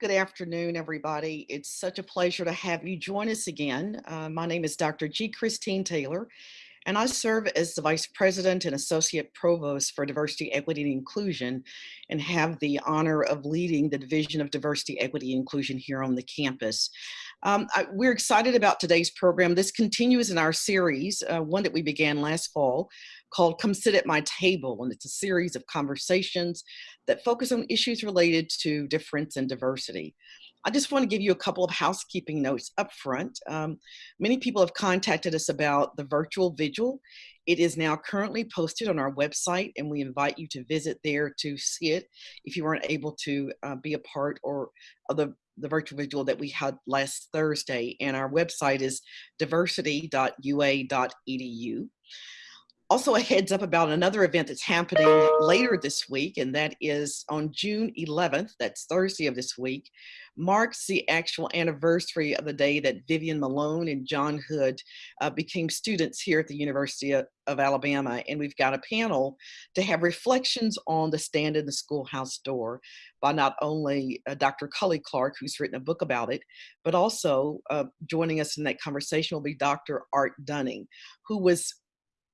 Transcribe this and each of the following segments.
Good afternoon, everybody. It's such a pleasure to have you join us again. Uh, my name is Dr. G. Christine Taylor, and I serve as the Vice President and Associate Provost for Diversity, Equity, and Inclusion, and have the honor of leading the Division of Diversity, Equity, and Inclusion here on the campus. Um, I, we're excited about today's program. This continues in our series, uh, one that we began last fall, called Come Sit at My Table. And it's a series of conversations that focus on issues related to difference and diversity. I just want to give you a couple of housekeeping notes up front. Um, many people have contacted us about the virtual vigil. It is now currently posted on our website and we invite you to visit there to see it if you weren't able to uh, be a part or of the, the virtual vigil that we had last Thursday. And our website is diversity.ua.edu also a heads up about another event that's happening later this week, and that is on June 11th, that's Thursday of this week, marks the actual anniversary of the day that Vivian Malone and John Hood uh, became students here at the University of, of, Alabama. And we've got a panel to have reflections on the stand in the schoolhouse door by not only uh, Dr. Cully Clark, who's written a book about it, but also uh, joining us in that conversation will be Dr. Art Dunning, who was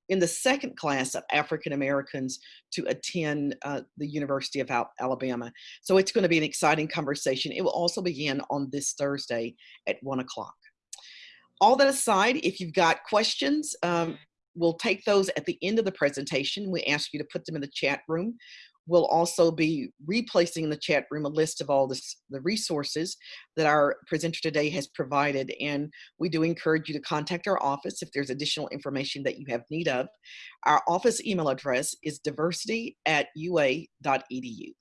in the second class of African Americans to attend uh, the University of Alabama. So it's going to be an exciting conversation. It will also begin on this Thursday at one o'clock. All that aside, if you've got questions, um, we'll take those at the end of the presentation. We ask you to put them in the chat room. We'll also be replacing in the chat room a list of all this, the resources that our presenter today has provided. And we do encourage you to contact our office if there's additional information that you have need of. Our office email address is diversity at ua.edu.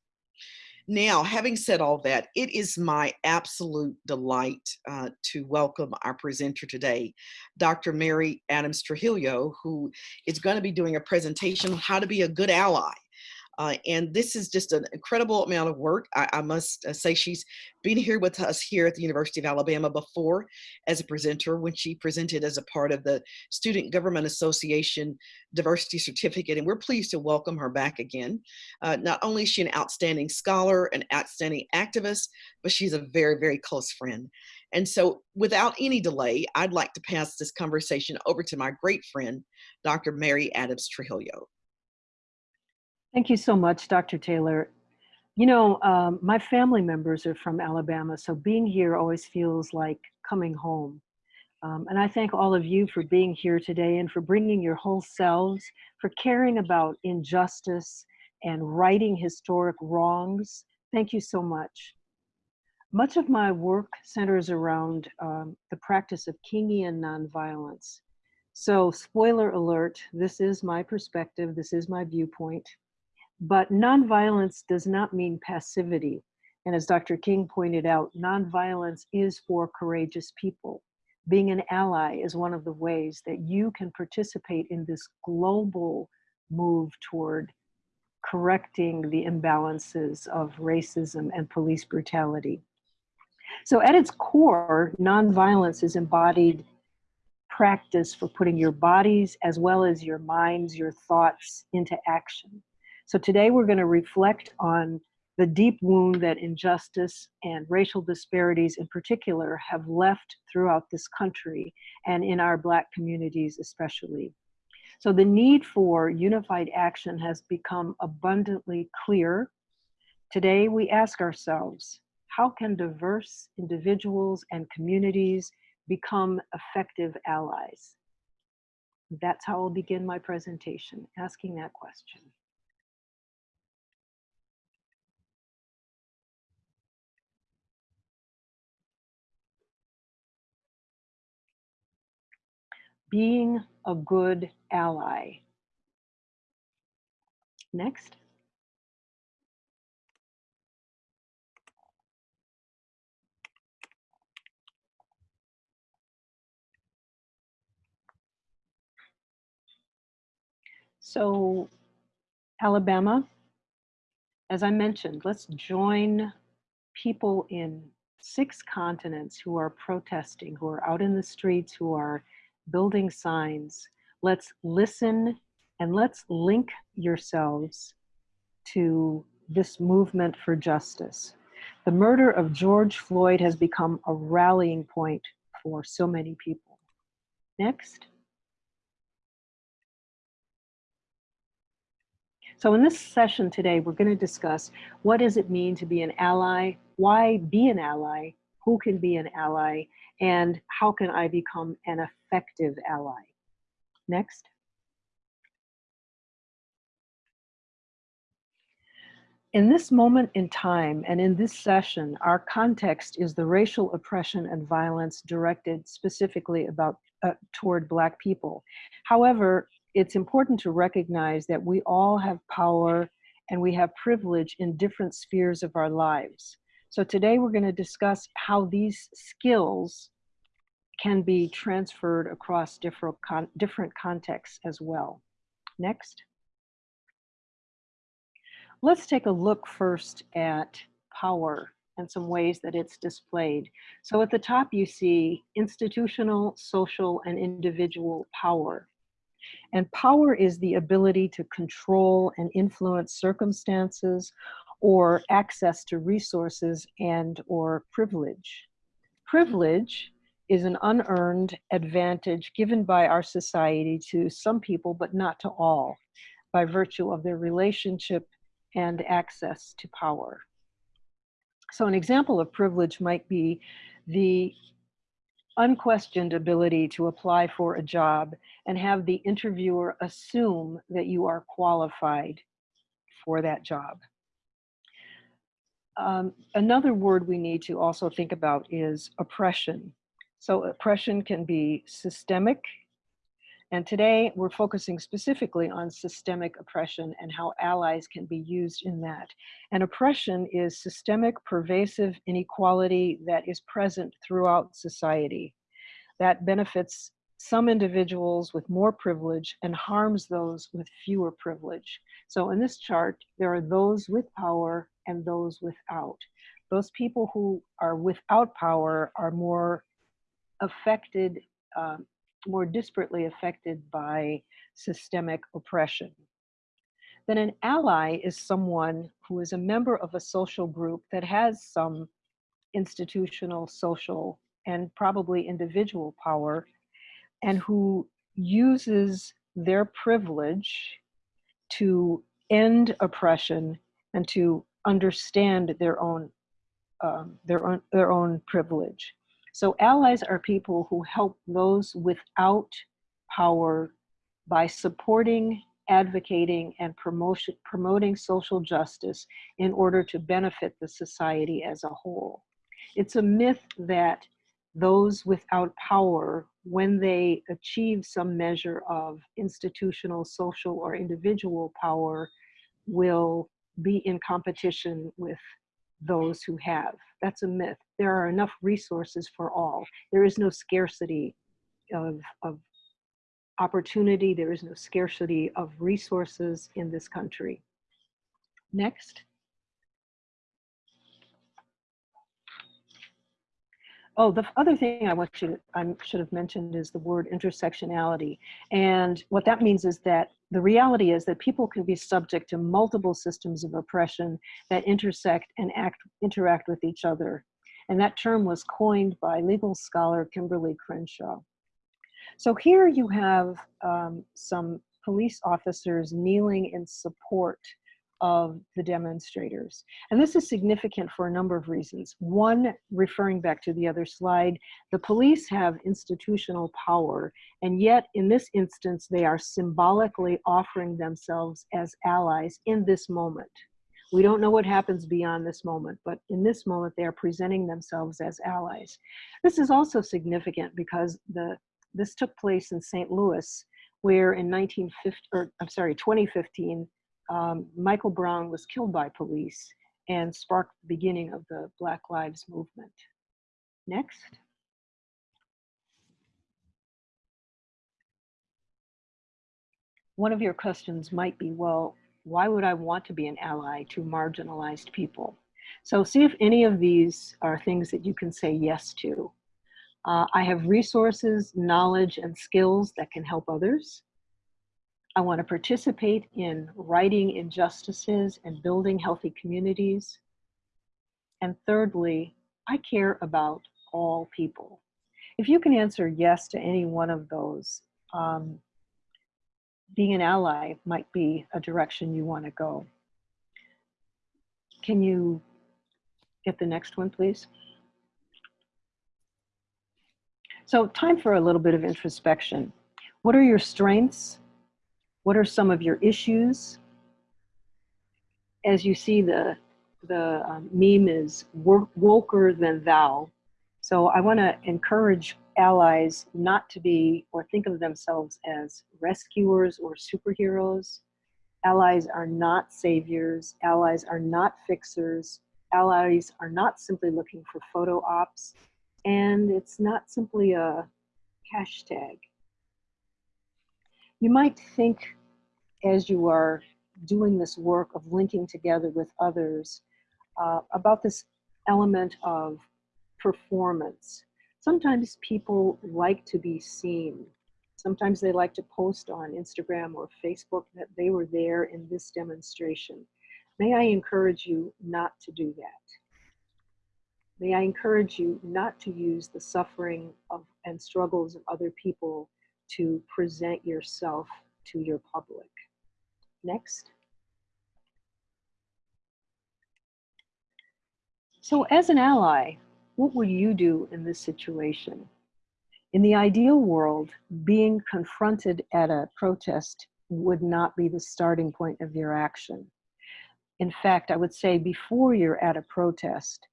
Now, having said all that, it is my absolute delight uh, to welcome our presenter today, Dr. Mary Adams Trujillo, who is going to be doing a presentation on how to be a good ally uh, and this is just an incredible amount of work. I, I must uh, say she's been here with us here at the University of Alabama before as a presenter when she presented as a part of the Student Government Association Diversity Certificate. And we're pleased to welcome her back again. Uh, not only is she an outstanding scholar, an outstanding activist, but she's a very, very close friend. And so without any delay, I'd like to pass this conversation over to my great friend, Dr. Mary Adams Trujillo. Thank you so much, Dr. Taylor. You know, um, my family members are from Alabama, so being here always feels like coming home. Um, and I thank all of you for being here today and for bringing your whole selves, for caring about injustice and righting historic wrongs. Thank you so much. Much of my work centers around um, the practice of Kingian nonviolence. So spoiler alert, this is my perspective, this is my viewpoint. But nonviolence does not mean passivity. And as Dr. King pointed out, nonviolence is for courageous people. Being an ally is one of the ways that you can participate in this global move toward correcting the imbalances of racism and police brutality. So at its core, nonviolence is embodied practice for putting your bodies as well as your minds, your thoughts into action. So today we're going to reflect on the deep wound that injustice and racial disparities in particular have left throughout this country and in our Black communities especially. So the need for unified action has become abundantly clear. Today we ask ourselves, how can diverse individuals and communities become effective allies? That's how I'll begin my presentation, asking that question. Being a good ally. Next. So Alabama, as I mentioned, let's join people in six continents who are protesting, who are out in the streets, who are building signs. Let's listen and let's link yourselves to this movement for justice. The murder of George Floyd has become a rallying point for so many people. Next. So in this session today, we're going to discuss what does it mean to be an ally, why be an ally, who can be an ally, and how can I become an effective ally. Next. In this moment in time and in this session, our context is the racial oppression and violence directed specifically about uh, toward Black people. However, it's important to recognize that we all have power and we have privilege in different spheres of our lives. So today we're going to discuss how these skills can be transferred across different, con different contexts as well. Next. Let's take a look first at power and some ways that it's displayed. So at the top you see institutional, social, and individual power. And power is the ability to control and influence circumstances or access to resources and or privilege. Privilege is an unearned advantage given by our society to some people, but not to all, by virtue of their relationship and access to power. So an example of privilege might be the unquestioned ability to apply for a job and have the interviewer assume that you are qualified for that job. Um, another word we need to also think about is oppression. So oppression can be systemic, and today we're focusing specifically on systemic oppression and how allies can be used in that. And oppression is systemic, pervasive inequality that is present throughout society. That benefits some individuals with more privilege and harms those with fewer privilege. So in this chart, there are those with power and those without. Those people who are without power are more affected, um, more disparately affected by systemic oppression. Then an ally is someone who is a member of a social group that has some institutional, social, and probably individual power, and who uses their privilege to end oppression and to understand their own um, their own their own privilege. So allies are people who help those without power by supporting, advocating, and promotion, promoting social justice in order to benefit the society as a whole. It's a myth that those without power, when they achieve some measure of institutional, social, or individual power, will be in competition with those who have. That's a myth. There are enough resources for all. There is no scarcity of, of opportunity. There is no scarcity of resources in this country. Next. Oh, the other thing I want you to, I should have mentioned is the word intersectionality. And what that means is that the reality is that people can be subject to multiple systems of oppression that intersect and act, interact with each other. And that term was coined by legal scholar Kimberlé Crenshaw. So here you have um, some police officers kneeling in support of the demonstrators. And this is significant for a number of reasons. One, referring back to the other slide, the police have institutional power, and yet in this instance, they are symbolically offering themselves as allies in this moment. We don't know what happens beyond this moment, but in this moment, they are presenting themselves as allies. This is also significant because the this took place in St. Louis, where in 1950, or I'm sorry, 2015, um, Michael Brown was killed by police and sparked the beginning of the Black Lives Movement. Next. One of your questions might be, well, why would I want to be an ally to marginalized people? So see if any of these are things that you can say yes to. Uh, I have resources, knowledge, and skills that can help others. I want to participate in righting injustices and building healthy communities. And thirdly, I care about all people. If you can answer yes to any one of those, um, being an ally might be a direction you want to go. Can you get the next one, please? So time for a little bit of introspection. What are your strengths? What are some of your issues? As you see, the, the um, meme is woker than thou. So I want to encourage allies not to be or think of themselves as rescuers or superheroes. Allies are not saviors. Allies are not fixers. Allies are not simply looking for photo ops. And it's not simply a hashtag. You might think as you are doing this work of linking together with others uh, about this element of performance sometimes people like to be seen. Sometimes they like to post on Instagram or Facebook that they were there in this demonstration. May I encourage you not to do that. May I encourage you not to use the suffering of and struggles of other people to present yourself to your public. Next. So as an ally, what would you do in this situation? In the ideal world, being confronted at a protest would not be the starting point of your action. In fact, I would say before you're at a protest,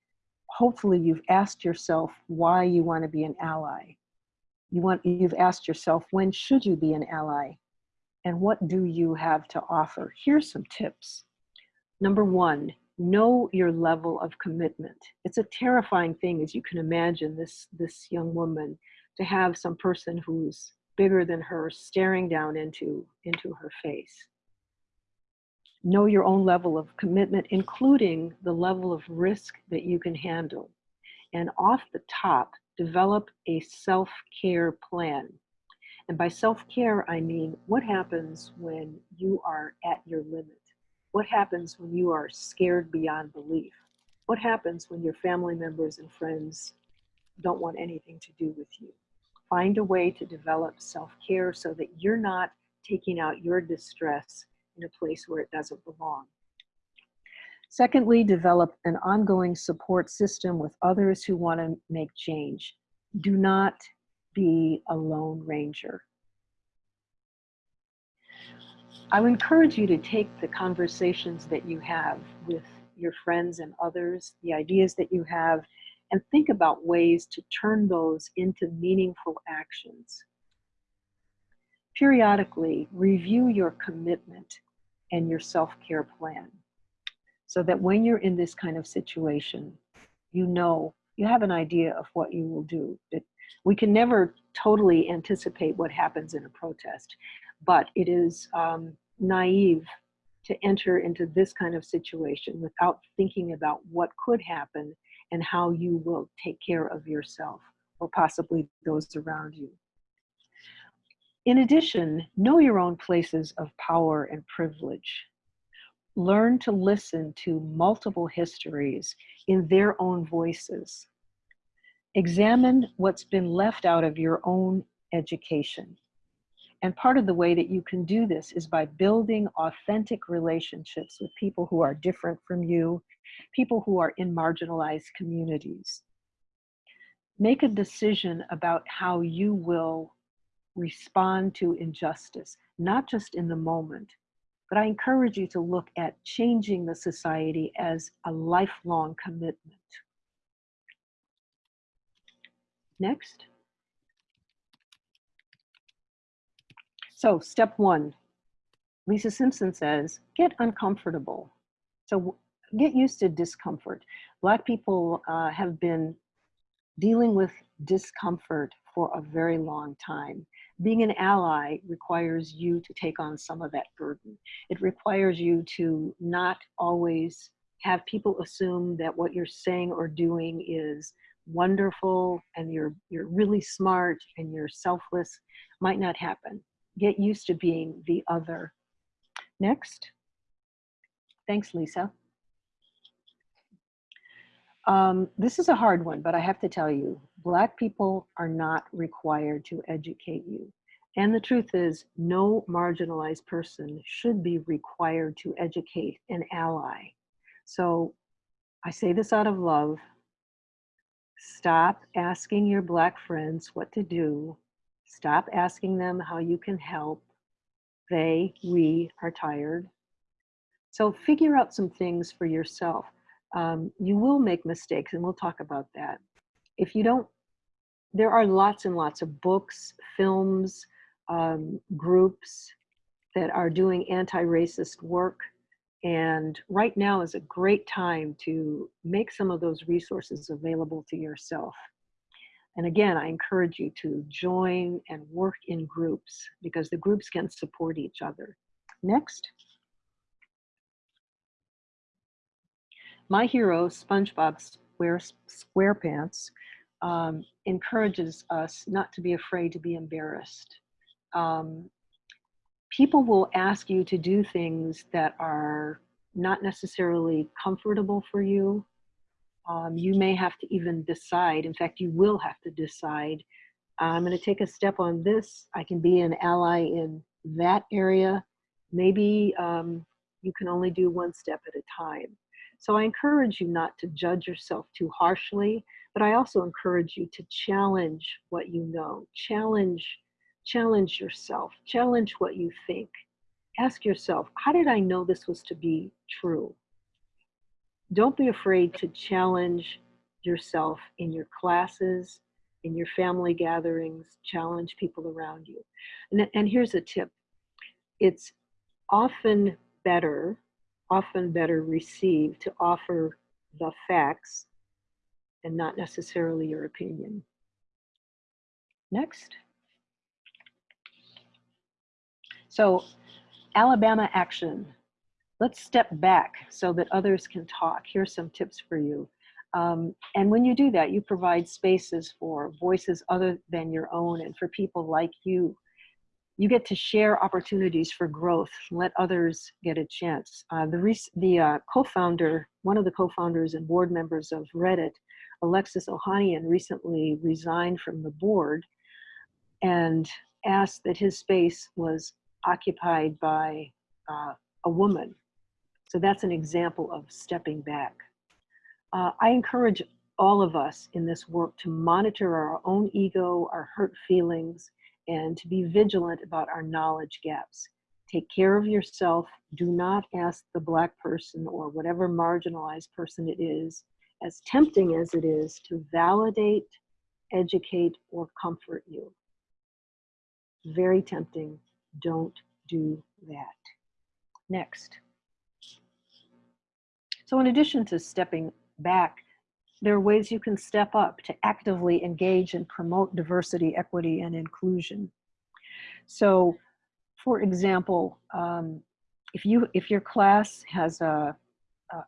hopefully you've asked yourself why you want to be an ally. You want, you've asked yourself, when should you be an ally? And what do you have to offer? Here's some tips. Number one, know your level of commitment. It's a terrifying thing, as you can imagine, this, this young woman to have some person who's bigger than her staring down into, into her face. Know your own level of commitment, including the level of risk that you can handle. And off the top, develop a self-care plan. And by self-care, I mean, what happens when you are at your limit? What happens when you are scared beyond belief? What happens when your family members and friends don't want anything to do with you? Find a way to develop self-care so that you're not taking out your distress in a place where it doesn't belong. Secondly, develop an ongoing support system with others who want to make change. Do not be a lone ranger. I would encourage you to take the conversations that you have with your friends and others, the ideas that you have, and think about ways to turn those into meaningful actions. Periodically, review your commitment and your self-care plan so that when you're in this kind of situation, you know, you have an idea of what you will do. we can never totally anticipate what happens in a protest, but it is um, naive to enter into this kind of situation without thinking about what could happen and how you will take care of yourself or possibly those around you. In addition, know your own places of power and privilege. Learn to listen to multiple histories in their own voices. Examine what's been left out of your own education. And part of the way that you can do this is by building authentic relationships with people who are different from you, people who are in marginalized communities. Make a decision about how you will respond to injustice, not just in the moment, but I encourage you to look at changing the society as a lifelong commitment. Next. So step one, Lisa Simpson says, get uncomfortable. So get used to discomfort. Black people uh, have been dealing with discomfort for a very long time. Being an ally requires you to take on some of that burden. It requires you to not always have people assume that what you're saying or doing is wonderful and you're you're really smart and you're selfless might not happen get used to being the other. Next. Thanks, Lisa. Um, this is a hard one, but I have to tell you, Black people are not required to educate you. And the truth is, no marginalized person should be required to educate an ally. So I say this out of love. Stop asking your Black friends what to do. Stop asking them how you can help. They, we are tired. So figure out some things for yourself. Um, you will make mistakes, and we'll talk about that. If you don't, there are lots and lots of books, films, um, groups that are doing anti-racist work. And right now is a great time to make some of those resources available to yourself. And again, I encourage you to join and work in groups because the groups can support each other. Next. My hero, SpongeBob Square, SquarePants, um, encourages us not to be afraid to be embarrassed um, people will ask you to do things that are not necessarily comfortable for you. Um, you may have to even decide, in fact, you will have to decide, I'm gonna take a step on this, I can be an ally in that area. Maybe um, you can only do one step at a time. So I encourage you not to judge yourself too harshly, but I also encourage you to challenge what you know, challenge Challenge yourself, challenge what you think. Ask yourself, how did I know this was to be true? Don't be afraid to challenge yourself in your classes, in your family gatherings, challenge people around you. And, and here's a tip. It's often better, often better received to offer the facts and not necessarily your opinion. Next. So Alabama action. Let's step back so that others can talk. Here's some tips for you. Um, and when you do that, you provide spaces for voices other than your own and for people like you. You get to share opportunities for growth, let others get a chance. Uh, the the uh, co-founder, one of the co-founders and board members of Reddit, Alexis Ohanian, recently resigned from the board and asked that his space was occupied by uh, a woman. So that's an example of stepping back. Uh, I encourage all of us in this work to monitor our own ego, our hurt feelings, and to be vigilant about our knowledge gaps. Take care of yourself. Do not ask the Black person or whatever marginalized person it is, as tempting as it is, to validate, educate, or comfort you. Very tempting don't do that. Next. So in addition to stepping back, there are ways you can step up to actively engage and promote diversity, equity, and inclusion. So for example, um, if, you, if your class has a,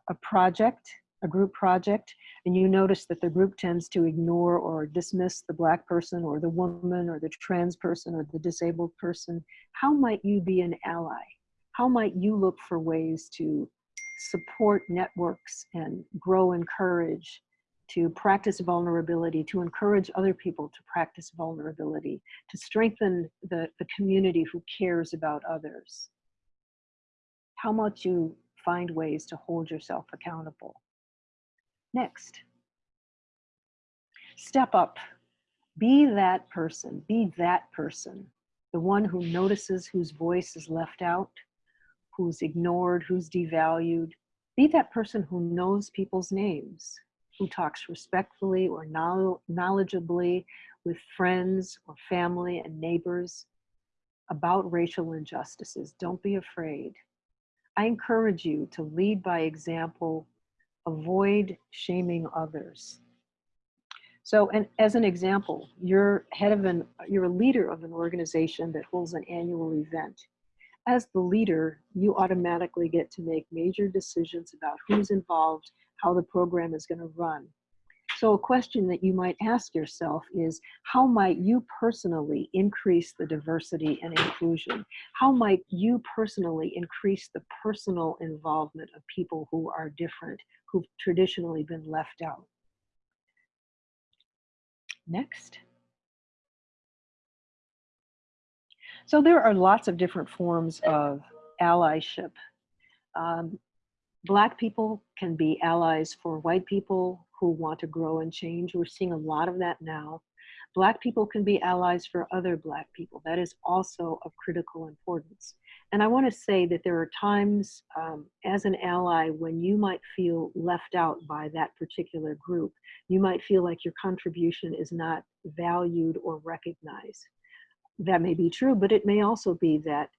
a, project a group project and you notice that the group tends to ignore or dismiss the black person or the woman or the trans person or the disabled person, how might you be an ally? How might you look for ways to support networks and grow and courage to practice vulnerability, to encourage other people to practice vulnerability, to strengthen the, the community who cares about others? How might you find ways to hold yourself accountable? Next. Step up. Be that person. Be that person. The one who notices whose voice is left out, who's ignored, who's devalued. Be that person who knows people's names, who talks respectfully or knowledgeably with friends or family and neighbors about racial injustices. Don't be afraid. I encourage you to lead by example avoid shaming others. So, and as an example, you're head of an, you're a leader of an organization that holds an annual event. As the leader, you automatically get to make major decisions about who's involved, how the program is going to run. So a question that you might ask yourself is, how might you personally increase the diversity and inclusion? How might you personally increase the personal involvement of people who are different, who've traditionally been left out? Next. So there are lots of different forms of allyship. Um, Black people can be allies for white people who want to grow and change. We're seeing a lot of that now. Black people can be allies for other Black people. That is also of critical importance. And I want to say that there are times um, as an ally when you might feel left out by that particular group. You might feel like your contribution is not valued or recognized. That may be true, but it may also be that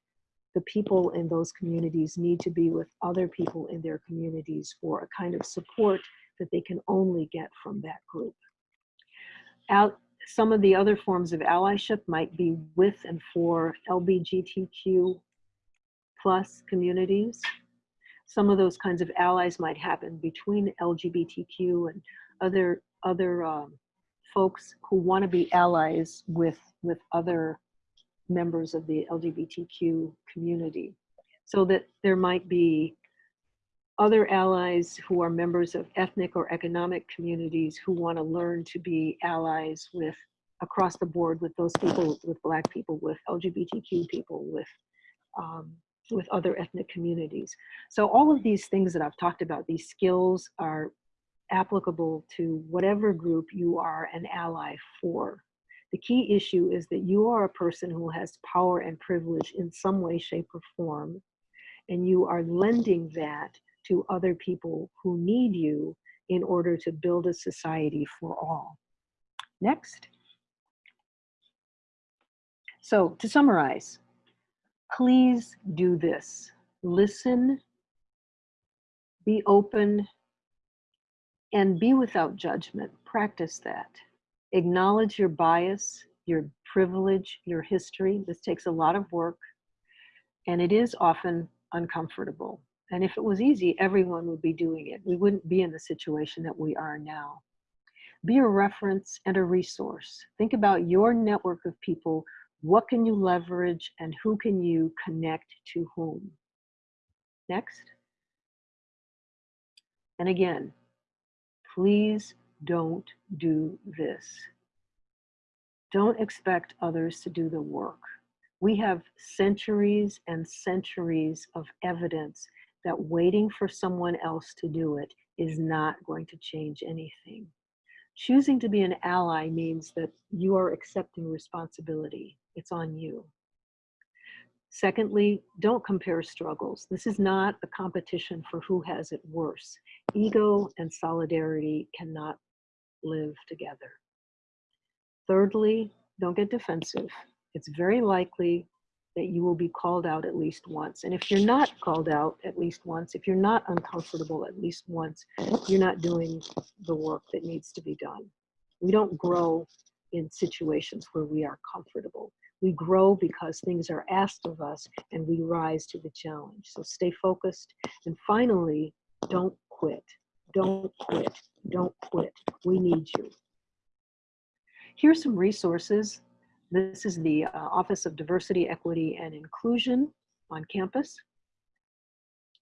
the people in those communities need to be with other people in their communities for a kind of support that they can only get from that group. Al some of the other forms of allyship might be with and for LBGTQ plus communities. Some of those kinds of allies might happen between LGBTQ and other other um, folks who want to be allies with with other members of the LGBTQ community. So that there might be other allies who are members of ethnic or economic communities who want to learn to be allies with across the board with those people, with black people, with LGBTQ people, with um, with other ethnic communities. So all of these things that I've talked about, these skills are applicable to whatever group you are an ally for. The key issue is that you are a person who has power and privilege in some way, shape, or form, and you are lending that to other people who need you in order to build a society for all. Next. So to summarize, please do this. Listen, be open, and be without judgment. Practice that. Acknowledge your bias, your privilege, your history. This takes a lot of work, and it is often uncomfortable. And if it was easy, everyone would be doing it. We wouldn't be in the situation that we are now. Be a reference and a resource. Think about your network of people. What can you leverage and who can you connect to whom? Next. And again, please don't do this. Don't expect others to do the work. We have centuries and centuries of evidence that waiting for someone else to do it is not going to change anything. Choosing to be an ally means that you are accepting responsibility. It's on you. Secondly, don't compare struggles. This is not a competition for who has it worse. Ego and solidarity cannot live together. Thirdly, don't get defensive. It's very likely that you will be called out at least once. And if you're not called out at least once, if you're not uncomfortable at least once, you're not doing the work that needs to be done. We don't grow in situations where we are comfortable. We grow because things are asked of us and we rise to the challenge. So stay focused. And finally, don't quit. Don't quit. Don't quit. We need you. Here's some resources this is the uh, Office of Diversity, Equity, and Inclusion on campus.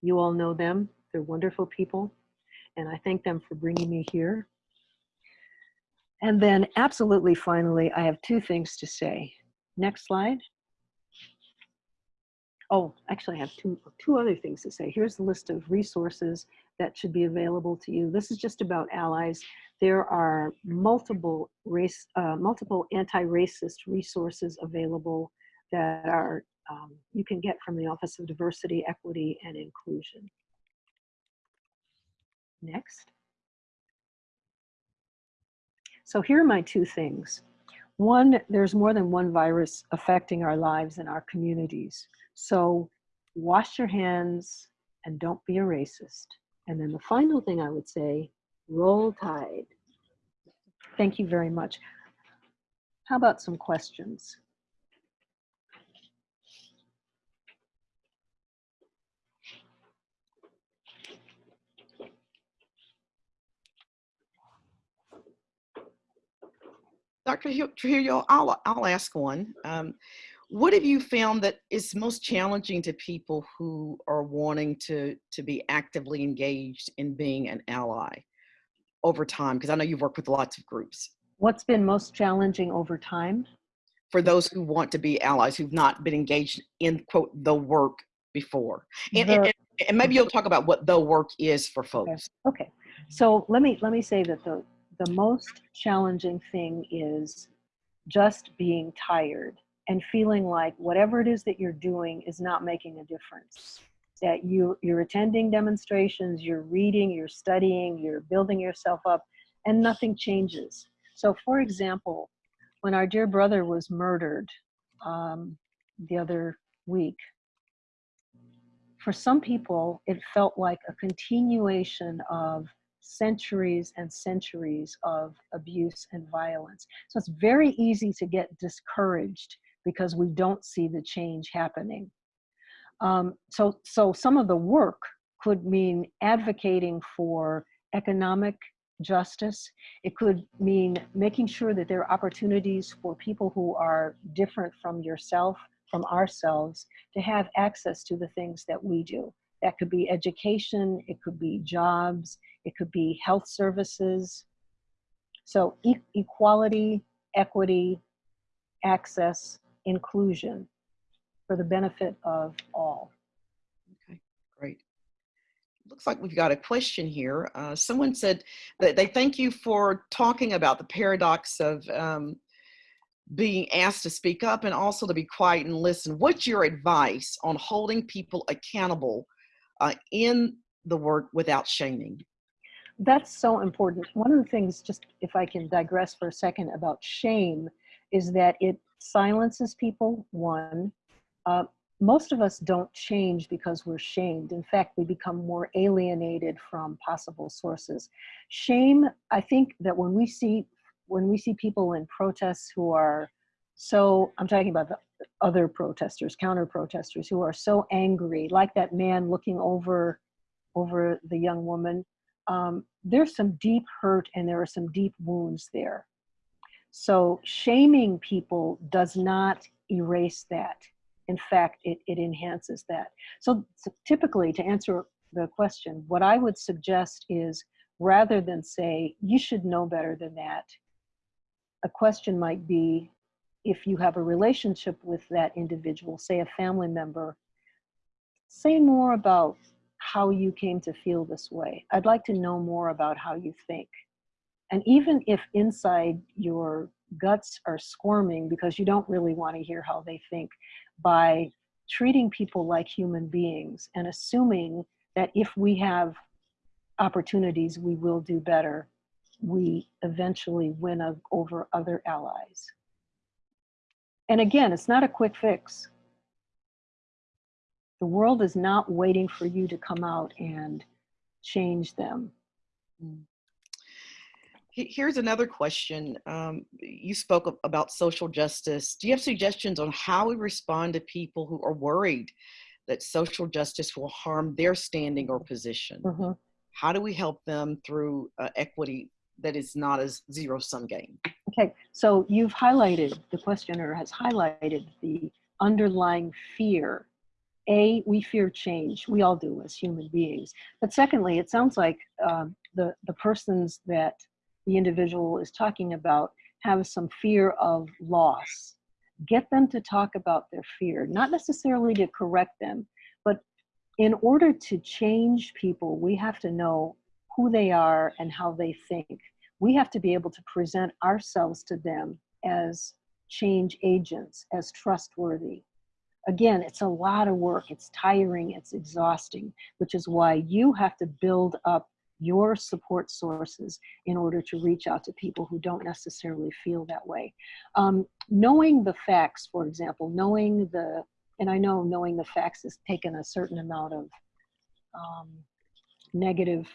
You all know them. They're wonderful people. And I thank them for bringing me here. And then absolutely finally, I have two things to say. Next slide. Oh, actually I have two, two other things to say. Here's the list of resources that should be available to you. This is just about allies. There are multiple race, uh, multiple anti-racist resources available that are um, you can get from the Office of Diversity, Equity, and Inclusion. Next. So here are my two things. One, there's more than one virus affecting our lives and our communities. So wash your hands and don't be a racist. And then the final thing I would say, roll tide. Thank you very much. How about some questions? Dr. Hill- Trujillo, I'll, I'll ask one. Um, what have you found that is most challenging to people who are wanting to, to be actively engaged in being an ally over time? Because I know you've worked with lots of groups. What's been most challenging over time? For those who want to be allies, who've not been engaged in, quote, the work before. And, The- and, and maybe you'll talk about what the work is for folks. Okay, so let me let me say that the the most challenging thing is just being tired and feeling like whatever it is that you're doing is not making a difference. That you you're attending demonstrations, you're reading, you're studying, you're building yourself up, and nothing changes. So, for example, when our dear brother was murdered um, the other week, for some people, it felt like a continuation of centuries and centuries of abuse and violence. So it's very easy to get discouraged because we don't see the change happening. Um, so, so some of the work could mean advocating for economic justice. It could mean making sure that there are opportunities for people who are different from yourself, from ourselves, to have access to the things that we do. That could be education, it could be jobs, it could be health services. So e- equality, equity, access, inclusion for the benefit of all. Okay, great. Looks like we've got a question here. Uh, someone said that they thank you for talking about the paradox of um, being asked to speak up and also to be quiet and listen. What's your advice on holding people accountable uh, in the work without shaming? That's so important. One of the things, just if I can digress for a second about shame, is that it silences people, one. Uh, most of us don't change because we're shamed. In fact, we become more alienated from possible sources. Shame, I think that when we see when we see people in protests who are so I'm talking about the other protesters, counter protesters who are so angry, like that man looking over over the young woman. Um, there's some deep hurt and there are some deep wounds there. So shaming people does not erase that. In fact, it, it enhances that. So, so typically, to answer the question, what I would suggest is rather than say, you should know better than that, a question might be if you have a relationship with that individual, say a family member, say more about how you came to feel this way. I'd like to know more about how you think. And even if inside your guts are squirming because you don't really want to hear how they think, by treating people like human beings and assuming that if we have opportunities, we will do better, we eventually win over other allies. And again, it's not a quick fix. The world is not waiting for you to come out and change them. Mm. He- Here's another question. Um, you spoke about social justice. Do you have suggestions on how we respond to people who are worried that social justice will harm their standing or position? Mhm. How do we help them through uh, equity that is not a zero sum game? Okay, so you've highlighted, the questioner has highlighted the underlying fear. A, we fear change. We all do as human beings. But secondly, it sounds like um, the, the persons that the individual is talking about have some fear of loss. Get them to talk about their fear, not necessarily to correct them, but in order to change people, we have to know who they are and how they think we have to be able to present ourselves to them as change agents, as trustworthy. Again, it's a lot of work, it's tiring, it's exhausting, which is why you have to build up your support sources in order to reach out to people who don't necessarily feel that way. Um, knowing the facts, for example, knowing the, and I know knowing the facts has taken a certain amount of um, negative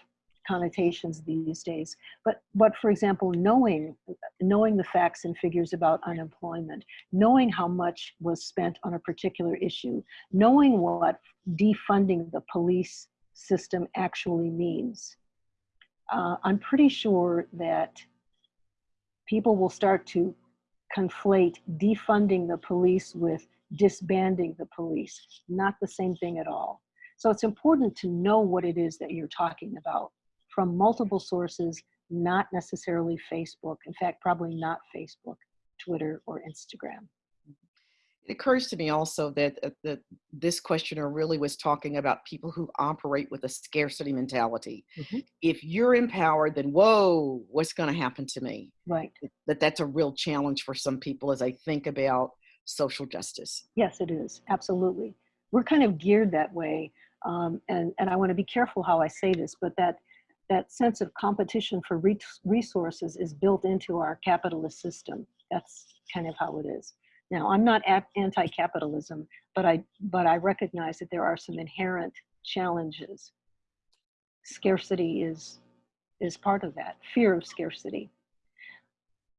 connotations these days but but for example knowing knowing the facts and figures about unemployment knowing how much was spent on a particular issue knowing what defunding the police system actually means uh, i'm pretty sure that people will start to conflate defunding the police with disbanding the police. Not the same thing at all. So it's important to know what it is that you're talking about from multiple sources, not necessarily Facebook. In fact, probably not Facebook, Twitter, or Instagram. It occurs to me also that, uh, that this questioner really was talking about people who operate with a scarcity mentality. Mhm. If you're empowered, then whoa, what's going to happen to me? Right. That that's a real challenge for some people as they think about social justice. Yes, it is. Absolutely. We're kind of geared that way. Um, and, and I want to be careful how I say this, but that, that sense of competition for re- resources is built into our capitalist system. That's kind of how it is. Now, I'm not anti-capitalism, but I, but I recognize that there are some inherent challenges. Scarcity is, is part of that, fear of scarcity.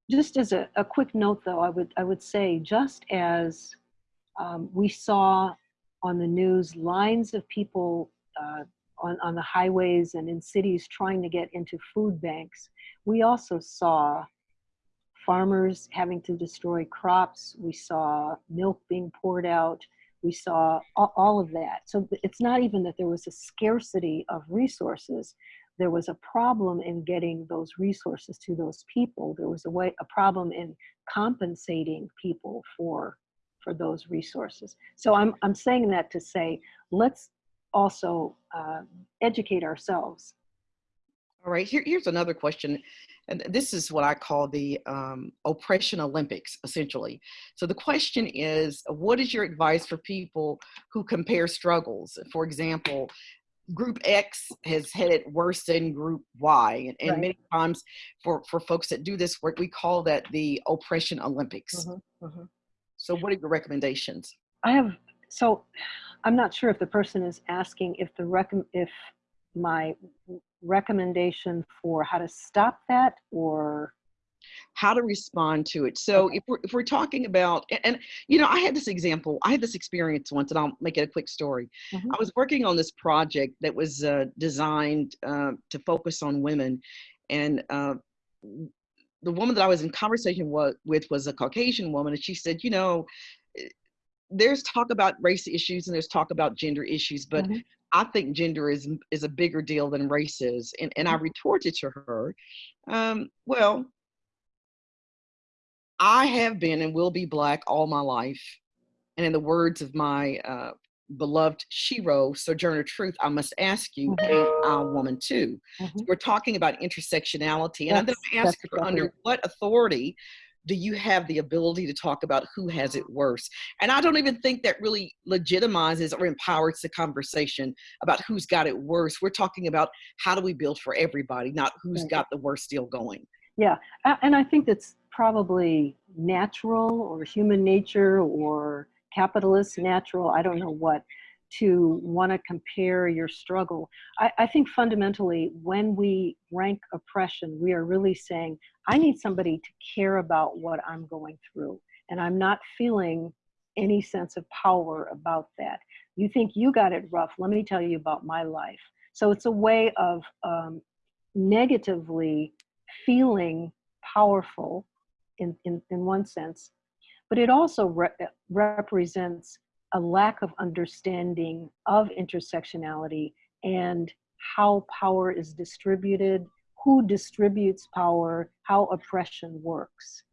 Just as a, a quick note though, I would, I would say just as um, we saw on the news lines of people uh, on, on the highways and in cities trying to get into food banks, we also saw farmers having to destroy crops. We saw milk being poured out. We saw all, of that. So it's not even that there was a scarcity of resources. There was a problem in getting those resources to those people. There was a way, a problem in compensating people for for those resources. So I'm I'm saying that to say let's also uh, educate ourselves. All right, here, here's another question. And this is what I call the um, oppression Olympics, essentially. So the question is, what is your advice for people who compare struggles? For example, group X has had it worse than group Y. And, and Right. many times for, for folks that do this work, we call that the oppression Olympics. Mhm, mhm. So what are your recommendations? I have so I'm not sure if the person is asking if the rec if my recommendation for how to stop that or how to respond to it. So Okay. if we're if we're talking about and, and, you know, I had this example, I had this experience once, and I'll make it a quick story. Mhm. I was working on this project that was uh, designed uh, to focus on women, and uh, the woman that I was in conversation with was a Caucasian woman, and she said, you know. eh, There's talk about race issues and there's talk about gender issues, but Mhm. I think gender is is a bigger deal than race is. And and I retorted to her, um, well, I have been and will be black all my life. And in the words of my uh, beloved shero, Sojourner Truth, I must ask you, Mhm. ain't I a woman too? So Mhm. we're talking about intersectionality. And then That's- I ask that's her, under what authority do you have the ability to talk about who has it worse? And I don't even think that really legitimizes or empowers the conversation about who's got it worse. We're talking about how do we build for everybody, not who's got the worst deal going. Yeah, and I think that's probably natural or human nature or capitalist natural, I don't know what, to want to compare your struggle. I, I think fundamentally, when we rank oppression, we are really saying, I need somebody to care about what I'm going through, and I'm not feeling any sense of power about that. You think you got it rough, let me tell you about my life. So it's a way of um, negatively feeling powerful in, in, in one sense, but it also re- represents a lack of understanding of intersectionality and how power is distributed, who distributes power, how oppression works.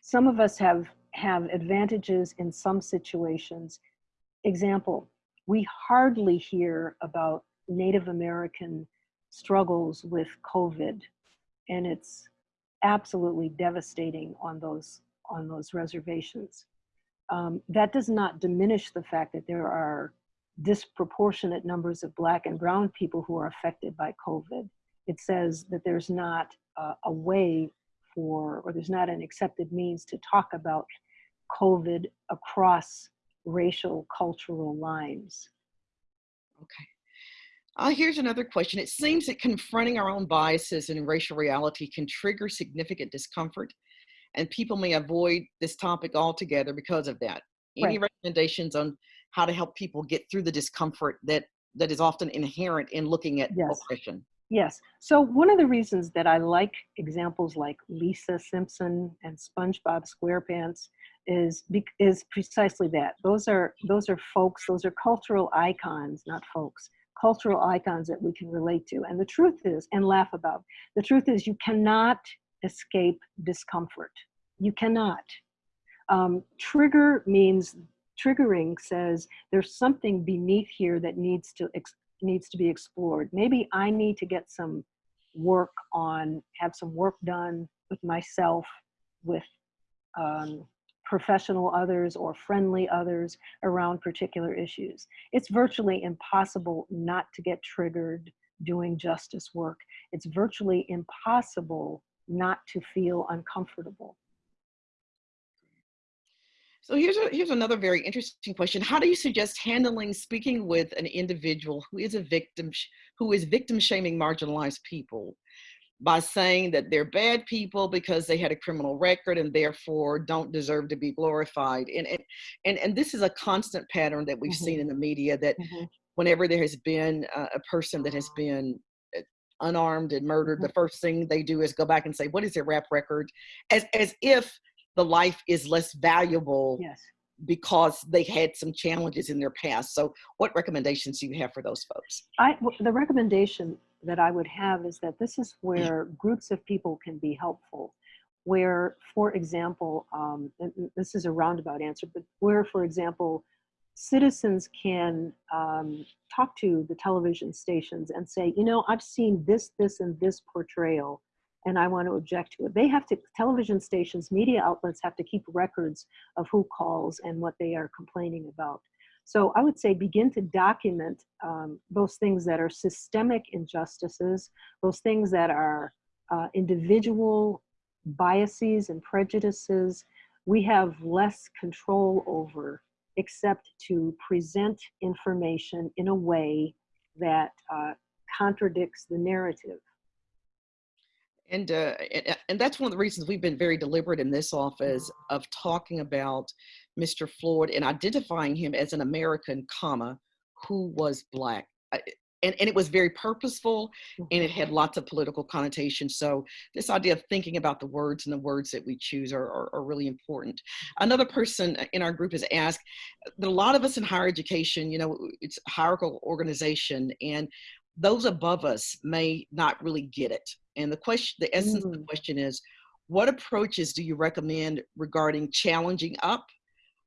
Some of us have, have advantages in some situations. Example, we hardly hear about Native American struggles with COVID, and it's absolutely devastating on those on those reservations. Um, that does not diminish the fact that there are disproportionate numbers of Black and Brown people who are affected by COVID. It says that there's not uh, a way for, or there's not an accepted means to talk about COVID across racial, cultural lines. Okay. Uh, here's another question. It seems that confronting our own biases and racial reality can trigger significant discomfort, and people may avoid this topic altogether because of that. Any recommendations on how to help people get through the discomfort that that is often inherent in looking at Yes. oppression? Yes. So one of the reasons that I like examples like Lisa Simpson and SpongeBob SquarePants is is precisely that. Those are those are folks. Those are cultural icons, not folks. Cultural icons that we can relate to. And the truth is, and laugh about. The truth is, you cannot escape discomfort. You cannot. Um, trigger means triggering says there's something beneath here that needs to needs to be explored. Maybe I need to get some work on, have some work done with myself, with um, professional others or friendly others around particular issues. It's virtually impossible not to get triggered doing justice work. It's virtually impossible not to feel uncomfortable. So here's a, here's another very interesting question. How do you suggest handling speaking with an individual who is a victim, who is victim shaming marginalized people by saying that they're bad people because they had a criminal record and therefore don't deserve to be glorified. And, and, and, and this is a constant pattern that we've mm -hmm. seen in the media that mm -hmm. whenever there has been a, a person that has been unarmed and murdered, mm the first thing they do is go back and say, what is their rap record? As, as if the life is less valuable yes. because they had some challenges in their past. So what recommendations do you have for those folks? I, the recommendation that I would have is that this is where groups of people can be helpful. Where, for example, um, this is a roundabout answer, but where, for example, citizens can um, talk to the television stations and say, you know, I've seen this, this, and this portrayal and I want to object to it. They have to, television stations, media outlets have to keep records of who calls and what they are complaining about. So I would say begin to document um, those things that are systemic injustices, those things that are uh, individual biases and prejudices we have less control over except to present information in a way that uh, contradicts the narrative. And, uh, and, and that's one of the reasons we've been very deliberate in this office of talking about Mr. Floyd and identifying him as an American, comma, who was black. And, and it was very purposeful and it had lots of political connotations. So this idea of thinking about the words and the words that we choose are, are, are really important. Another person in our group has asked that a lot of us in higher education, you know, it's a hierarchical organization and those above us may not really get it. And the question, the essence mm. of the mm. question is, what approaches do you recommend regarding challenging up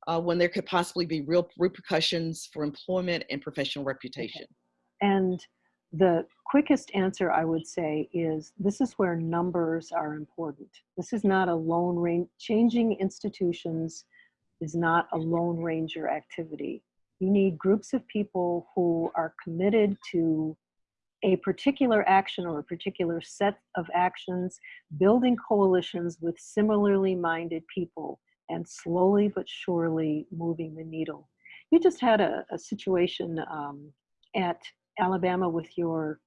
uh, when there could possibly be real repercussions for employment and professional reputation? And the quickest answer I would say is this is where numbers are important. This is not a lone range, changing institutions is not a lone ranger activity. You need groups of people who are committed to a particular action or a particular set of actions, building coalitions with similarly minded people and slowly but surely moving the needle. You just had a, a situation um, at Alabama with your,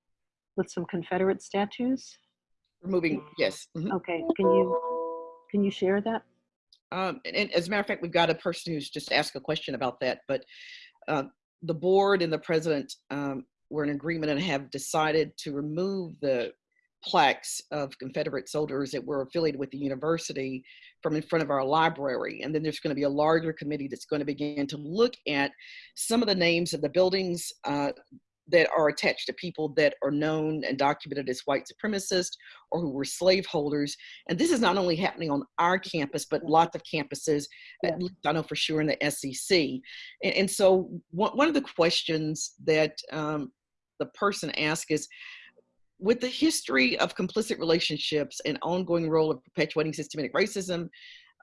with some Confederate statues? Removing, yes. Mm -hmm. Okay, can you, can you share that? Um, and, and, as a matter of fact, we've got a person who's just asked a question about that, but uh, the board and the president um, were in agreement and have decided to remove the plaques of Confederate soldiers that were affiliated with the university from in front of our library. And then there's going to be a larger committee that's going to begin to look at some of the names of the buildings uh, that are attached to people that are known and documented as white supremacists or who were slaveholders. And this is not only happening on our campus, but lots of campuses, yeah. at least I know for sure in the SEC. And, and so one, one of the questions that um, the person asked is, with the history of complicit relationships and ongoing role of perpetuating systematic racism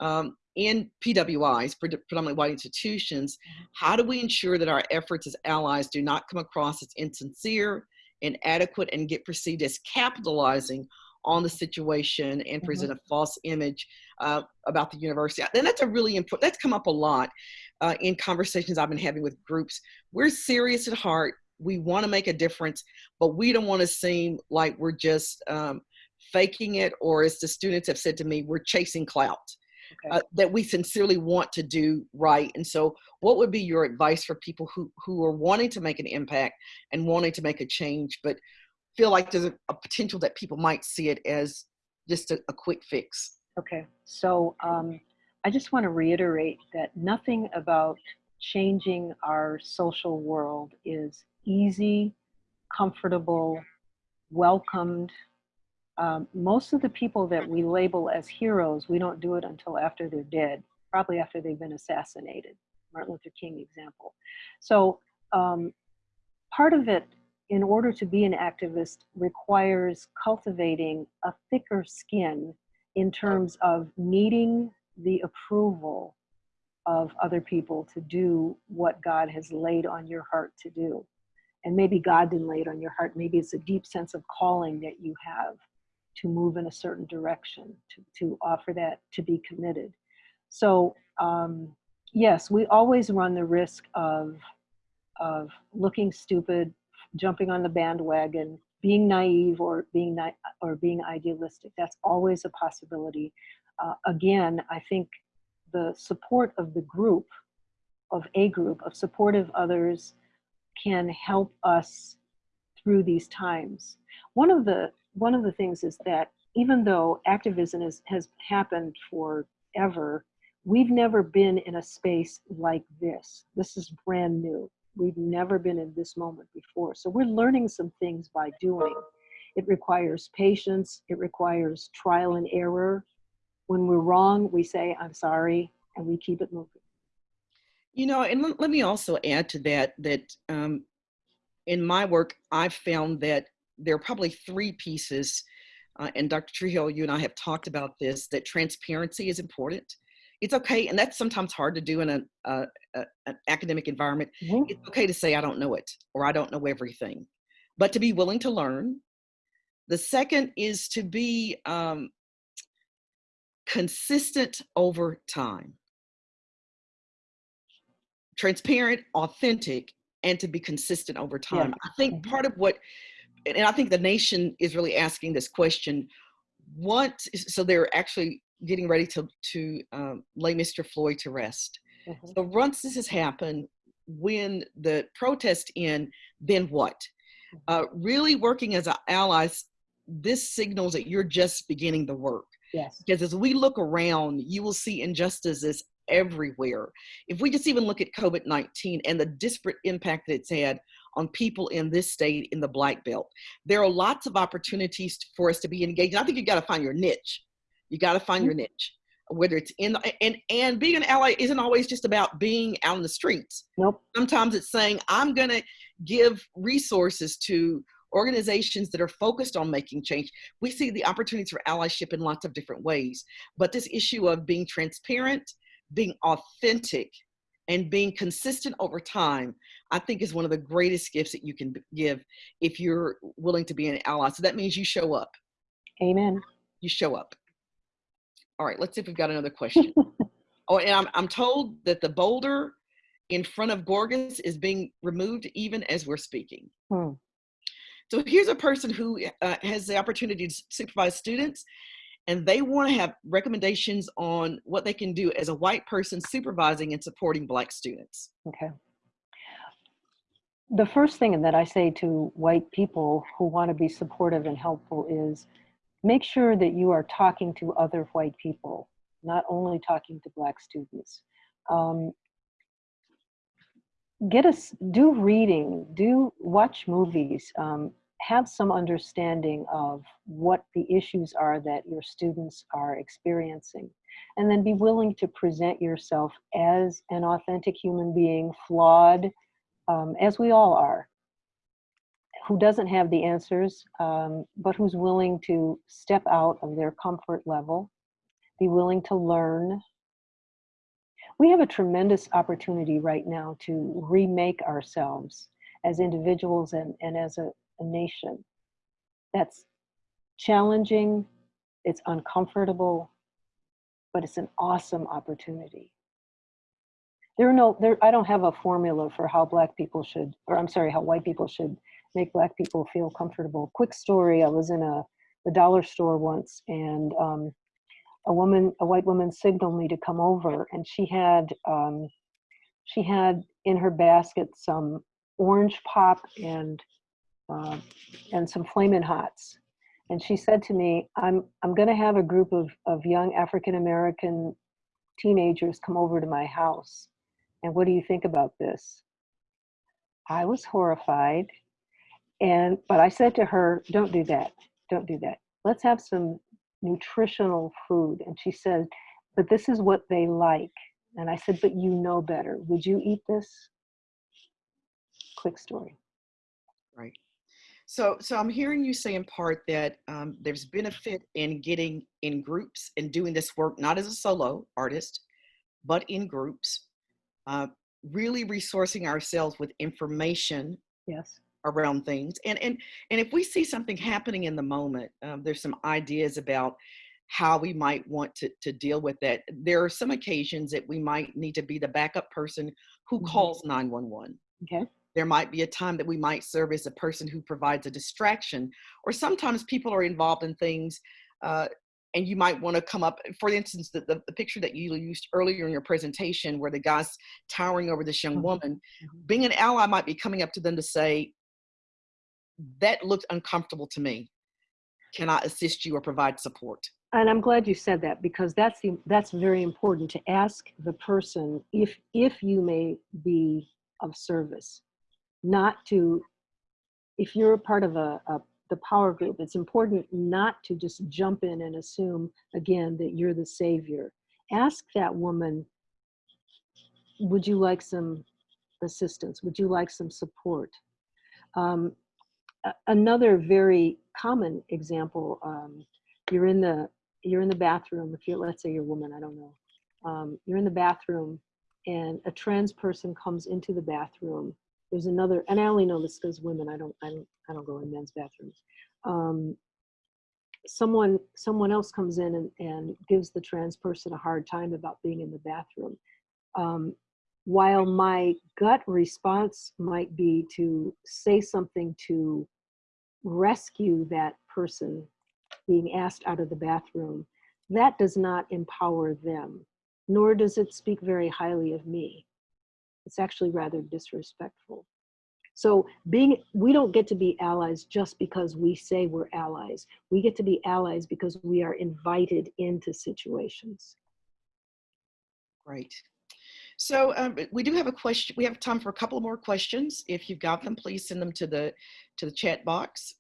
um, in PWIs, predominantly white institutions, mm-hmm. how do we ensure that our efforts as allies do not come across as insincere, and inadequate, and get perceived as capitalizing on the situation and mm-hmm. present mm -hmm. a false image uh, about the university? And that's a really important, that's come up a lot uh, in conversations I've been having with groups. We're serious at heart we want to make a difference, but we don't want to seem like we're just um, faking it, or as the students have said to me, we're chasing clout. Okay. Uh, that we sincerely want to do right. And so what would be your advice for people who, who are wanting to make an impact and wanting to make a change, but feel like there's a, a potential that people might see it as just a, a quick fix. Okay, so um, I just want to reiterate that nothing about changing our social world is easy, comfortable, welcomed. Um, most of the people that we label as heroes, we don't do it until after they're dead, probably after they've been assassinated. Martin Luther King example. So um, part of it, in order to be an activist, requires cultivating a thicker skin in terms of needing the approval of other people to do what God has laid on your heart to do. And maybe God didn't lay it on your heart. Maybe it's a deep sense of calling that you have to move in a certain direction, to, to offer that, to be committed. So, um, yes, we always run the risk of, of looking stupid, jumping on the bandwagon, being naive or being na- or being idealistic. That's always a possibility. Uh, again, I think the support of the group, of a group, of supportive others, can help us through these times. One of the one of the things is that even though activism is, has happened forever, we've never been in a space like this. This is brand new. We've never been in this moment before. So we're learning some things by doing. It requires patience. It requires trial and error. When we're wrong, we say, I'm sorry, and we keep it moving. You know, and let, me also add to that that um, in my work, I've found that there are probably three pieces, uh, and Dr. Trujillo, you and I have talked about this, that transparency is important. It's okay, and that's sometimes hard to do in a, a, a an academic environment. Mhm. It's okay to say I don't know it or I don't know everything, but to be willing to learn. The second is to be um, consistent over time transparent, authentic, and to be consistent over time. I think part of what, and I think the nation is really asking this question: what? So they're actually getting ready to to um, lay Mr. Floyd to rest. Mhm. So once this has happened, when the protest end, then what? Uh, really working as allies, this signals that you're just beginning the work Yes. because as we look around, you will see injustices everywhere. If we just even look at COVID 19 and the disparate impact that it's had on people in this state in the Black Belt, there are lots of opportunities for us to be engaged. I think you got to find your niche. You got to find your mm-hmm. niche, whether it's in and and being an ally isn't always just about being out in the streets. Nope. Sometimes it's saying I'm going to give resources to organizations that are focused on making change. We see the opportunities for allyship in lots of different ways, but this issue of being transparent, being authentic, and being consistent over time, I think is one of the greatest gifts that you can give if you're willing to be an ally. So that means you show up. Amen. You show up. All right, let's see if we've got another question. oh, and I'm, I'm told that the boulder in front of Gorgas is being removed even as we're speaking. Hmm. So here's a person who uh, has the opportunity to supervise students, and they want to have recommendations on what they can do as a white person supervising and supporting Black students. Okay. The first thing that I say to white people who want to be supportive and helpful is make sure that you are talking to other white people, not only talking to Black students. Um, get us, do reading, do watch movies, um, have some understanding of what the issues are that your students are experiencing and then be willing to present yourself as an authentic human being, flawed, um, as we all are, who doesn't have the answers, um, but who's willing to step out of their comfort level, be willing to learn. We have a tremendous opportunity right now to remake ourselves as individuals and, and as a, a nation. That's challenging, it's uncomfortable, but it's an awesome opportunity. There are no, there, I don't have a formula for how black people should, or I'm sorry, how white people should make black people feel comfortable. Quick story, I was in a, the dollar store once and um, a woman, a white woman signaled me to come over and she had, um, she had in her basket some orange pop and uh, and some flaming hots. And she said to me, I'm, I'm going to have a group of, of young African American teenagers come over to my house. And what do you think about this? I was horrified. And, but I said to her, don't do that. Don't do that. Let's have some nutritional food. And she said, but this is what they like. And I said, but you know better. Would you eat this? Quick story. Right. So, so I'm hearing you say in part that um, there's benefit in getting in groups and doing this work, not as a solo artist, but in groups, uh, really resourcing ourselves with information Yes. around things. And, and, and if we see something happening in the moment, um, there's some ideas about how we might want to, to deal with that. There are some occasions that we might need to be the backup person who Mhm. calls 911 Okay. there might be a time that we might serve as a person who provides a distraction or sometimes people are involved in things uh, and you might want to come up for instance the, the, the picture that you used earlier in your presentation where the guy's towering over this young Mhm. woman Mhm. being an ally might be coming up to them to say that looked uncomfortable to me can i assist you or provide support And I'm glad you said that because that's the, that's very important to ask the person if if you may be of service, not to if you're a part of a, a the power group, it's important not to just jump in and assume again that you're the savior. Ask that woman, would you like some assistance? Would you like some support? Um, another very common example, um, you're in the you're in the bathroom. If you're let's say you're a woman, I don't know. Um, you're in the bathroom, and a trans person comes into the bathroom. There's another, and I only know this because women. I don't I don't I don't go in men's bathrooms. Um, someone someone else comes in and, and gives the trans person a hard time about being in the bathroom. Um, while my gut response might be to say something to rescue that person being asked out of the bathroom, that does not empower them, nor does it speak very highly of me. It's actually rather disrespectful. So being we don't get to be allies just because we say we're allies. We get to be allies because we are invited into situations. Great. So um, we do have a question. We have time for a couple more questions. If you've got them, please send them to the to the chat box.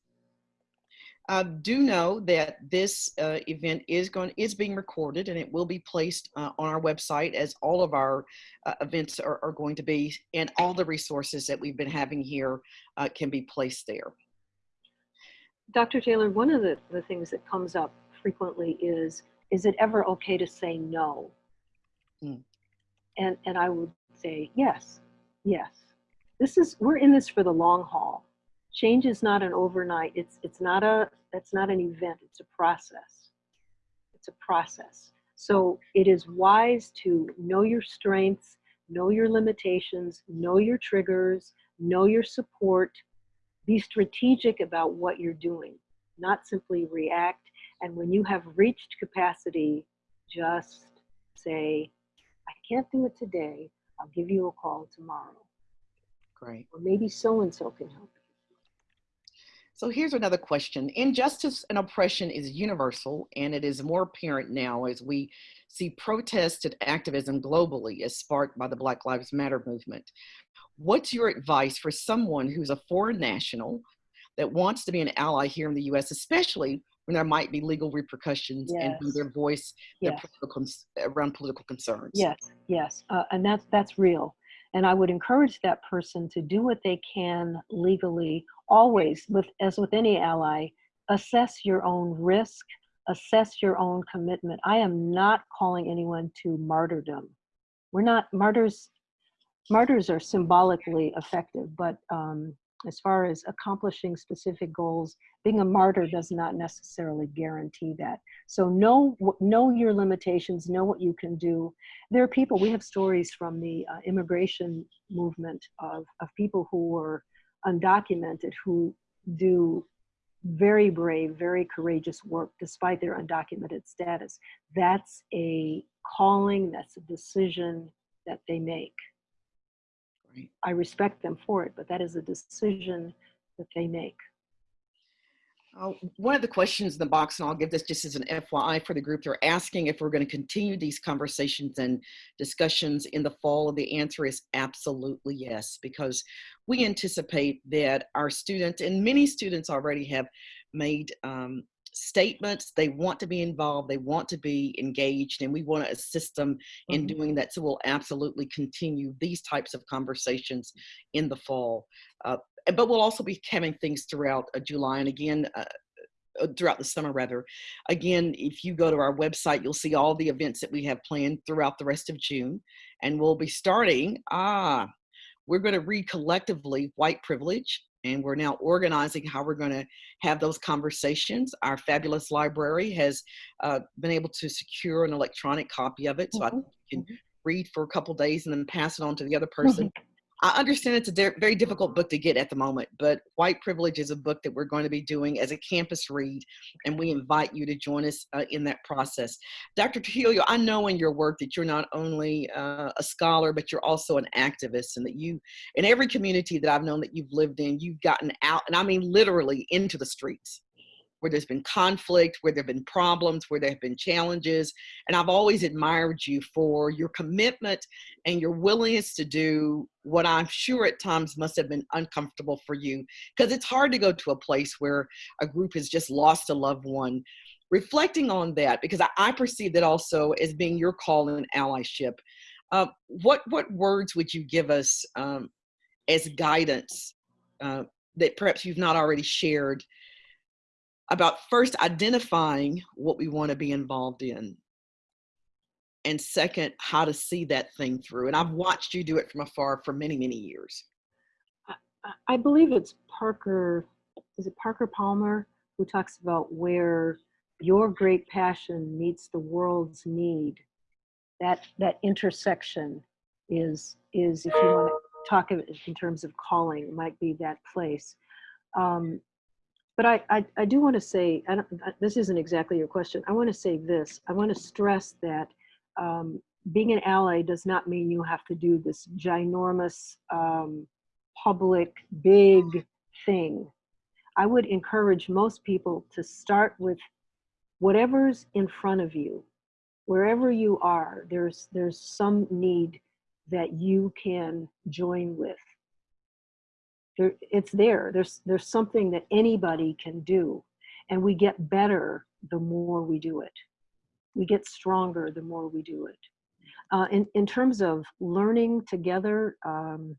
Uh, do know that this uh, event is going is being recorded and it will be placed uh, on our website as all of our uh, events are, are going to be and all the resources that we've been having here uh, can be placed there. Dr. Taylor, one of the, the things that comes up frequently is, is it ever okay to say no? Hmm. And, and I would say, yes, yes. This is, we're in this for the long haul. Change is not an overnight, it's, it's not a, it's not an event, it's a process. It's a process. So it is wise to know your strengths, know your limitations, know your triggers, know your support, be strategic about what you're doing, not simply react. And when you have reached capacity, just say, I can't do it today. I'll give you a call tomorrow. Great. Or maybe so and so can help. So here's another question. Injustice and oppression is universal, and it is more apparent now as we see protests and activism globally as sparked by the Black Lives Matter movement. What's your advice for someone who's a foreign national that wants to be an ally here in the US, especially when there might be legal repercussions and Yes. their voice their Yes. political, around political concerns? Yes, yes, uh, and that's that's real. And I would encourage that person to do what they can legally. Always, with as with any ally, assess your own risk, assess your own commitment. I am not calling anyone to martyrdom. We're not martyrs. Martyrs are symbolically effective, but um, as far as accomplishing specific goals, being a martyr does not necessarily guarantee that. So know know your limitations, know what you can do. There are people. We have stories from the uh, immigration movement of of people who were undocumented who do very brave, very courageous work despite their undocumented status. That's a calling. That's a decision that they make. Right. I respect them for it, but that is a decision that they make. Uh, one of the questions in the box, and I'll give this just as an FYI for the group, they're asking if we're going to continue these conversations and discussions in the fall. And the answer is absolutely yes, because we anticipate that our students, and many students already have made um, statements, they want to be involved, they want to be engaged, and we want to assist them in Mhm. doing that. So we'll absolutely continue these types of conversations in the fall. Uh, but we'll also be having things throughout uh, July and again uh, uh, throughout the summer rather. Again, if you go to our website, you'll see all the events that we have planned throughout the rest of June, and we'll be starting. Ah, we're going to read collectively white privilege. And we're now organizing how we're going to have those conversations. Our fabulous library has uh, been able to secure an electronic copy of it. So I Mhm. can read for a couple days and then pass it on to the other person. I understand it's a very difficult book to get at the moment, but White Privilege is a book that we're going to be doing as a campus read, and we invite you to join us uh, in that process. Dr. Trujillo, I know in your work that you're not only uh, a scholar, but you're also an activist, and that you, in every community that I've known that you've lived in, you've gotten out, and I mean literally into the streets where there's been conflict, where there have been problems, where there have been challenges. And I've always admired you for your commitment and your willingness to do what I'm sure at times must have been uncomfortable for you. Because it's hard to go to a place where a group has just lost a loved one. Reflecting on that, because I, I perceive that also as being your call in allyship. Uh, what what words would you give us um, as guidance uh, that perhaps you've not already shared about first identifying what we want to be involved in and second how to see that thing through and i've watched you do it from afar for many many years I- believe it's Parker, is it Parker Palmer who talks about where your great passion meets the world's need. That that intersection is is if you want to talk in terms of calling, it might be that place. Um, but I, I, I do want to say, this isn't exactly your question. I want to say this. I want to stress that um, being an ally does not mean you have to do this ginormous um, public big thing. I would encourage most people to start with whatever's in front of you. Wherever you are, there's there's some need that you can join with. There, it's there. There's there's something that anybody can do, and we get better the more we do it. We get stronger the more we do it. Uh, in in terms of learning together, um,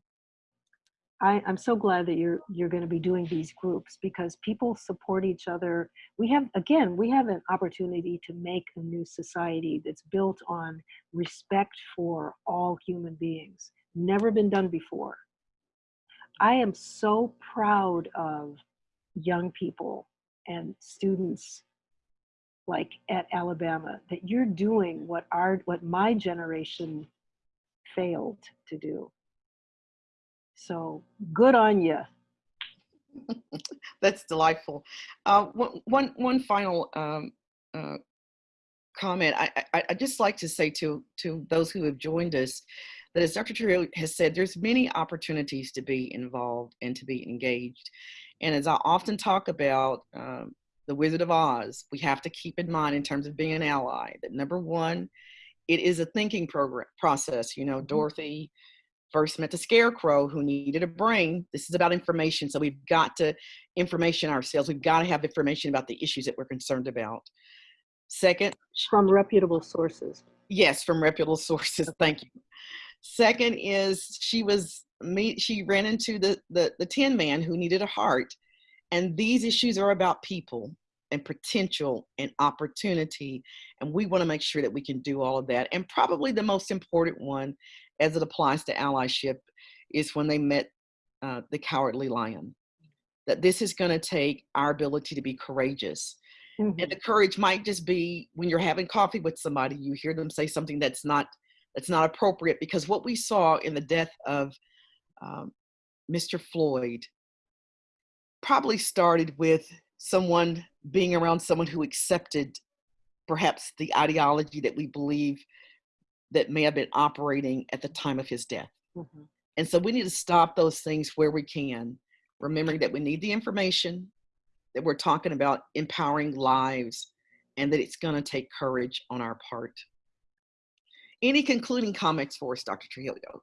I, I'm so glad that you're you're going to be doing these groups because people support each other. We have again, we have an opportunity to make a new society that's built on respect for all human beings. Never been done before. I am so proud of young people and students like at Alabama that you're doing what our what my generation failed to do. So good on you. that's delightful uh, one, one, final um, uh, comment I, I, I just like to say to to those who have joined us that as dr Trujillo has said there's many opportunities to be involved and to be engaged. And as i often talk about um, the wizard of oz we have to keep in mind in terms of being an ally that number one it is a thinking program process you know dorothy first met the scarecrow who needed a brain. This is about information so we've got to information ourselves. We've got to have information about the issues that we're concerned about. Second From reputable sources. yes from reputable sources. Thank you second is she was me she ran into the the, the tin man who needed a heart and these issues are about people and potential and opportunity and we want to make sure that we can do all of that and probably the most important one as it applies to allyship is when they met uh, the cowardly lion that this is going to take our ability to be courageous Mhm. and the courage might just be when you're having coffee with somebody you hear them say something that's not that's not appropriate because what we saw in the death of um, mr floyd probably started with someone being around someone who accepted perhaps the ideology that we believe that may have been operating at the time of his death Mhm. and so we need to stop those things where we can remembering that we need the information, that we're talking about empowering lives, and that it's going to take courage on our part. Any concluding comments for us, Dr. Trujillo?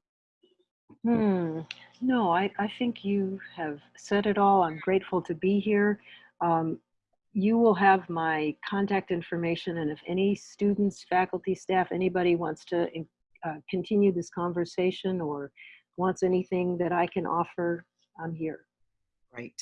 Hmm. No, I, I think you have said it all. I'm grateful to be here. Um, you will have my contact information, and if any students, faculty, staff, anybody wants to uh, continue this conversation or wants anything that I can offer, I'm here. Right.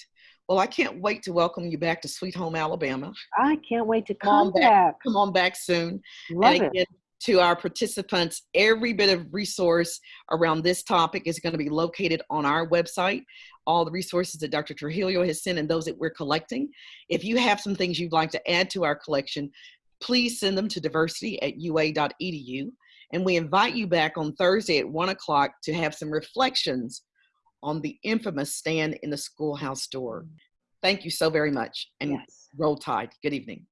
Well, I can't wait to welcome you back to Sweet Home Alabama. I can't wait to Come come back. back. Come on back soon. Love and it. To our participants, every bit of resource around this topic is going to be located on our website. All the resources that Dr. Trujillo has sent and those that we're collecting. If you have some things you'd like to add to our collection, please send them to diversity at ua.edu. And we invite you back on Thursday at one o'clock to have some reflections on the infamous stand in the schoolhouse door. Thank you so very much and Yes. roll tide. Good evening.